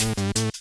Mm-hmm.